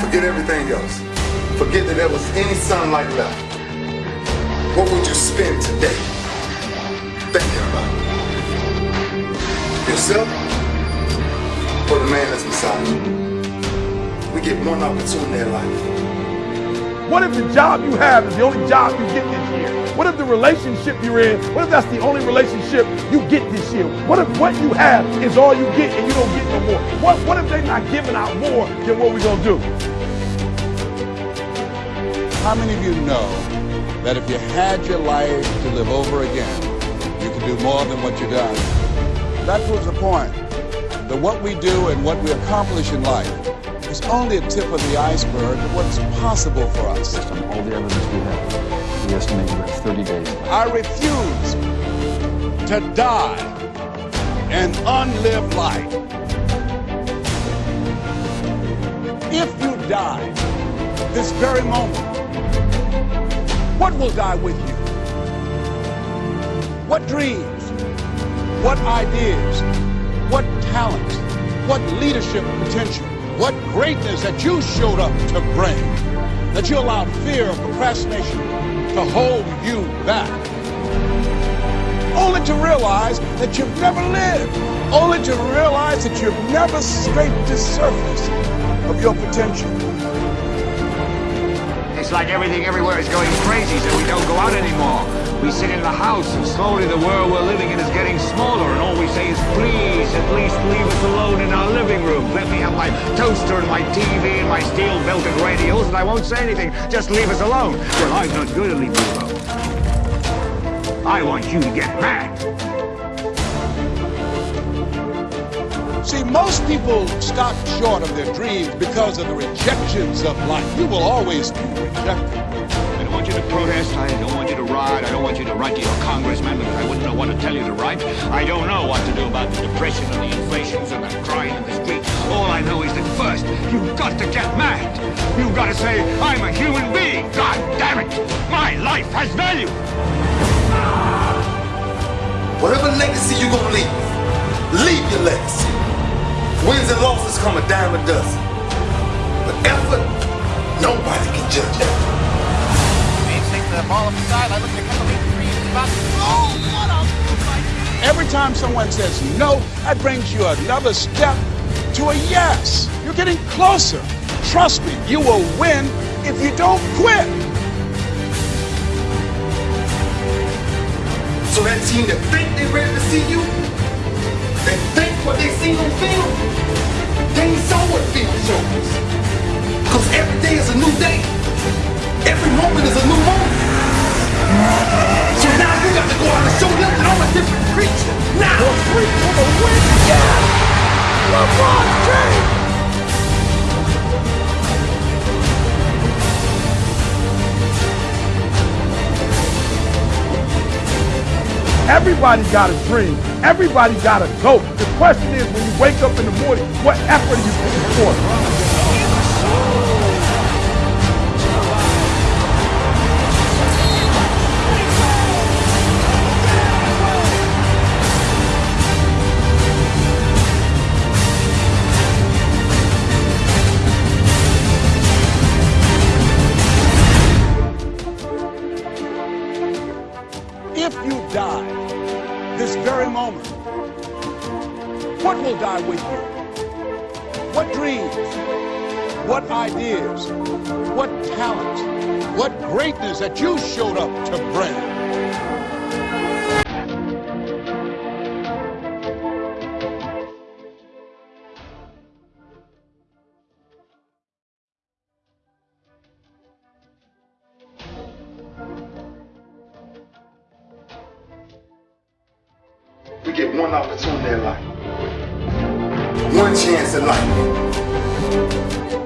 Forget everything else. Forget that there was any sunlight left. What would you spend today thinking about? Yourself or the man that's beside you? We get one opportunity in life. What if the job you have is the only job you get this year? What if the relationship you're in, what if that's the only relationship you get this year? What if what you have is all you get and you don't get no more? What, what if they're not giving out more than what we're going to do? How many of you know that if you had your life to live over again, you could do more than what you've done? That proves the point that what we do and what we accomplish in life is only a tip of the iceberg of what's possible for us. Based on all the evidence we have, we estimate we have 30 days. I refuse to die an unlived life. If you die this very moment, what will die with you? What dreams? What ideas? What talents? What leadership potential? What greatness that you showed up to bring, that you allowed fear of procrastination to hold you back. Only to realize that you've never lived. Only to realize that you've never scraped the surface of your potential. It's like everything everywhere is going crazy, so we don't go out anymore. We sit in the house, and slowly the world we're living in is getting smaller, and all we say is, please, at least leave us alone in our living my toaster and my TV and my steel-belted radios, and I won't say anything. Just leave us alone. Well, I'm not going to leave you alone. I want you to get mad. See, most people stop short of their dreams because of the rejections of life. You will always be rejected. I don't want you to protest. I don't want you to riot. I don't want you to write to your congressman because I wouldn't know what to tell you to write. I don't know what to do about the depression and the inflations and the crying in the streets. All I know is that first, you've got to get mad. You've got to say, I'm a human being. God damn it. My life has value. Whatever legacy you're gonna leave, leave your legacy. Wins and losses come a dime a dozen. But effort, nobody can judge that. Bates takes the ball up the sideline, looking to cut the lead three. He's about oh, what a Every time someone says no, that brings you another step to a yes. You're getting closer. Trust me, you will win if you don't quit. So that team that think they're ready to see you, they think what they see on film, they ain't saw Because every day is a new day. Everybody got a dream. Everybody got a goal. The question is, when you wake up in the morning, what effort are you putting forth? Moment, what will die with you? What dreams? What ideas? What talents? What greatness that you showed up to bring? get one opportunity in life, one chance in life.